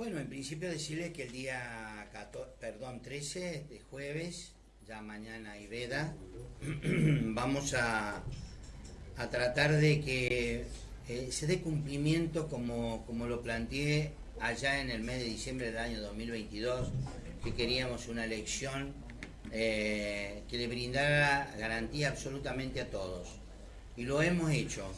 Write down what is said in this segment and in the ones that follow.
Bueno, en principio decirles que el día 14, perdón, 13 de jueves, ya mañana y veda, vamos a, a, tratar de que eh, se dé cumplimiento como, como lo planteé allá en el mes de diciembre del año 2022, que queríamos una elección eh, que le brindara garantía absolutamente a todos. Y lo hemos hecho.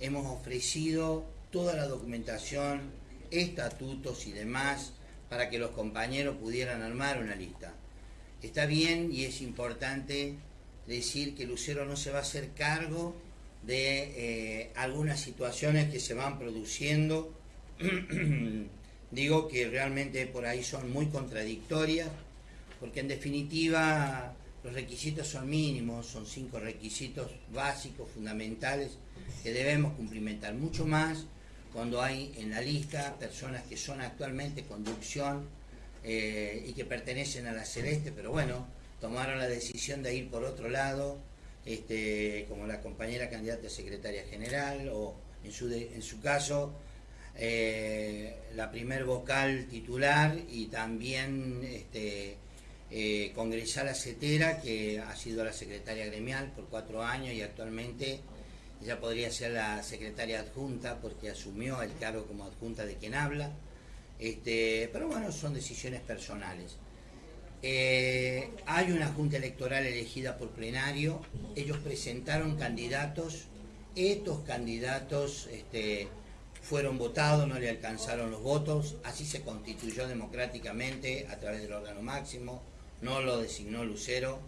Hemos ofrecido toda la documentación, estatutos y demás para que los compañeros pudieran armar una lista. Está bien y es importante decir que Lucero no se va a hacer cargo de eh, algunas situaciones que se van produciendo. Digo que realmente por ahí son muy contradictorias, porque en definitiva los requisitos son mínimos, son cinco requisitos básicos, fundamentales, que debemos cumplimentar. Mucho más cuando hay en la lista personas que son actualmente conducción eh, y que pertenecen a la Celeste, pero bueno, tomaron la decisión de ir por otro lado, este, como la compañera candidata a secretaria general, o en su, en su caso, eh, la primer vocal titular y también este, eh, congresal acetera, que ha sido la secretaria gremial por cuatro años y actualmente ella podría ser la secretaria adjunta porque asumió el cargo como adjunta de quien habla. Este, pero bueno, son decisiones personales. Eh, hay una junta electoral elegida por plenario, ellos presentaron candidatos, estos candidatos este, fueron votados, no le alcanzaron los votos, así se constituyó democráticamente a través del órgano máximo, no lo designó Lucero,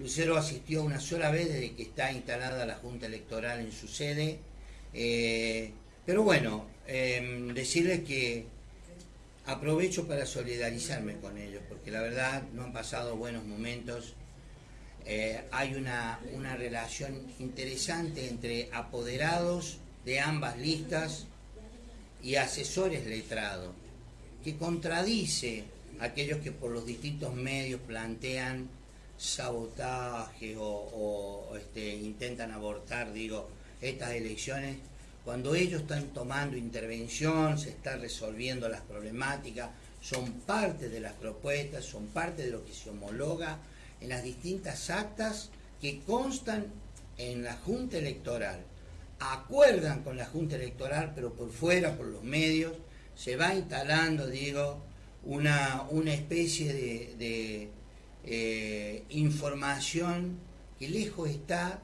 Lucero asistió una sola vez desde que está instalada la Junta Electoral en su sede. Eh, pero bueno, em, decirles que aprovecho para solidarizarme con ellos, porque la verdad no han pasado buenos momentos. Eh, hay una, una relación interesante entre apoderados de ambas listas y asesores letrados, que contradice aquellos que por los distintos medios plantean sabotaje o, este, intentan abortar, digo, estas elecciones, cuando ellos están tomando intervención, se están resolviendo las problemáticas, son parte de las propuestas, son parte de lo que se homologa en las distintas actas que constan en la Junta Electoral. Acuerdan con la Junta Electoral, pero por fuera, por los medios, se va instalando, digo, una, una especie de eh, información que lejos está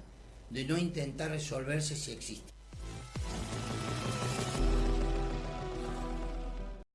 de no intentar resolverse si existe.